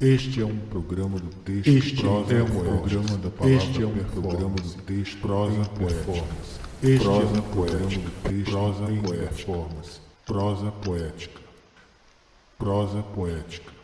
Este é um programa do texto. Este prosa é um poética. programa da palavra Este é um programa do texto. Prosa em performance. Este Prosa é um programa poética. do texto. Prosa em performance. Prosa poética. Prosa poética.